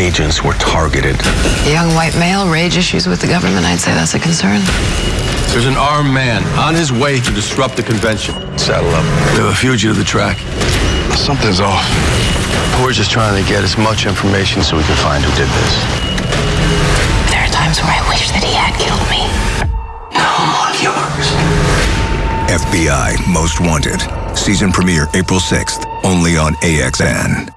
agents were targeted. A young white male, rage issues with the government, I'd say that's a concern. There's an armed man on his way to disrupt the convention. Saddle up. We have a fugitive to track. Something's off. We're just trying to get as much information so we can find who did this. There are times where I wish that he had killed me. All yours. FBI Most Wanted. Season premiere April 6th, only on AXN.